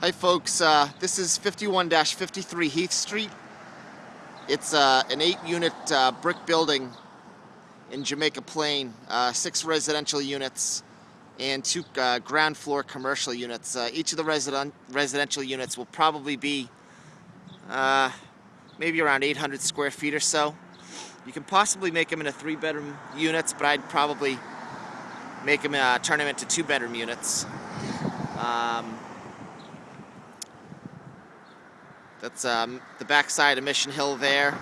Hi folks, uh, this is 51-53 Heath Street. It's uh, an eight unit uh, brick building in Jamaica Plain, uh, six residential units and two uh, ground floor commercial units. Uh, each of the resident residential units will probably be maybe around 800 square feet or so. You can possibly make them into three bedroom units, but I'd probably make them, turn them into two bedroom units. Um, That's um, the backside of Mission Hill there.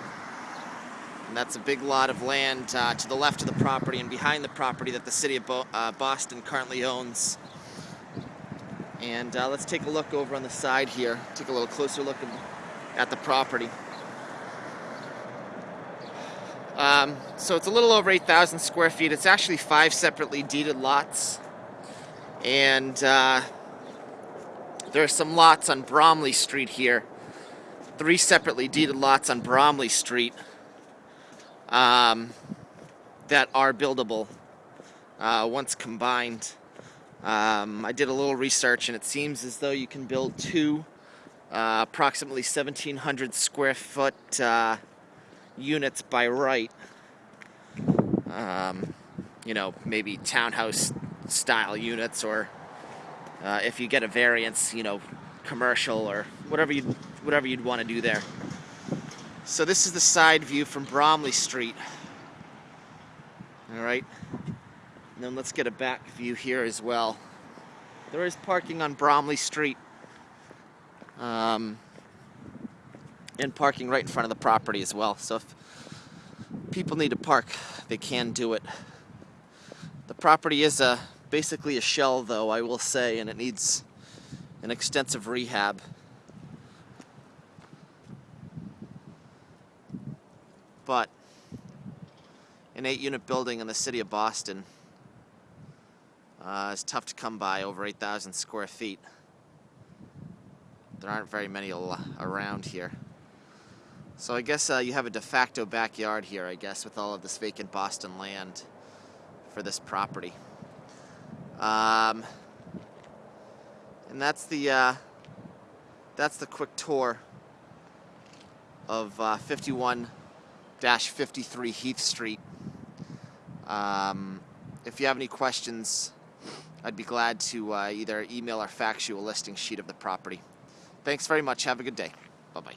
And that's a big lot of land uh, to the left of the property and behind the property that the city of Bo uh, Boston currently owns. And uh, let's take a look over on the side here, take a little closer look at the property. Um, so it's a little over 8,000 square feet. It's actually five separately deeded lots. And uh, there are some lots on Bromley Street here three separately deeded lots on Bromley Street um, that are buildable uh, once combined. Um, I did a little research and it seems as though you can build two uh, approximately 1700 square foot uh, units by right. Um, you know, maybe townhouse style units or uh, if you get a variance, you know, commercial or whatever you whatever you'd want to do there. So this is the side view from Bromley Street. All right. And then let's get a back view here as well. There is parking on Bromley Street. Um, and parking right in front of the property as well. So if people need to park, they can do it. The property is a basically a shell though, I will say, and it needs an extensive rehab. but an eight unit building in the city of Boston uh, is tough to come by, over 8,000 square feet. There aren't very many around here. So I guess uh, you have a de facto backyard here, I guess, with all of this vacant Boston land for this property. Um, and that's the uh, that's the quick tour of uh, 51 53 Heath Street. Um, if you have any questions, I'd be glad to uh, either email or fax you a listing sheet of the property. Thanks very much. Have a good day. Bye-bye.